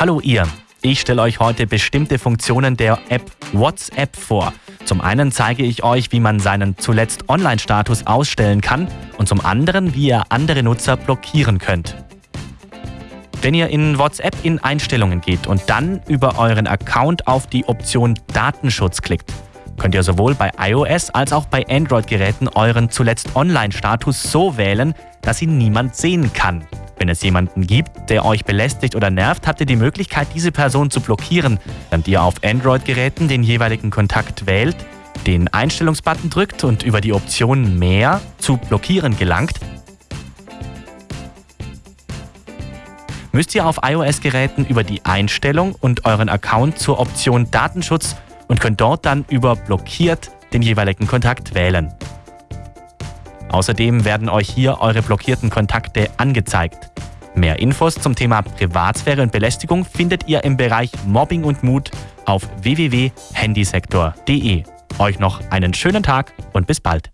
Hallo ihr, ich stelle euch heute bestimmte Funktionen der App WhatsApp vor. Zum einen zeige ich euch, wie man seinen zuletzt Online-Status ausstellen kann und zum anderen, wie ihr andere Nutzer blockieren könnt. Wenn ihr in WhatsApp in Einstellungen geht und dann über euren Account auf die Option Datenschutz klickt, könnt ihr sowohl bei iOS als auch bei Android-Geräten euren zuletzt Online-Status so wählen, dass ihn niemand sehen kann. Wenn es jemanden gibt, der euch belästigt oder nervt, habt ihr die Möglichkeit, diese Person zu blockieren, während ihr auf Android-Geräten den jeweiligen Kontakt wählt, den Einstellungsbutton drückt und über die Option Mehr zu blockieren gelangt, müsst ihr auf iOS-Geräten über die Einstellung und euren Account zur Option Datenschutz und könnt dort dann über Blockiert den jeweiligen Kontakt wählen. Außerdem werden euch hier eure blockierten Kontakte angezeigt. Mehr Infos zum Thema Privatsphäre und Belästigung findet ihr im Bereich Mobbing und Mut auf www.handysektor.de. Euch noch einen schönen Tag und bis bald.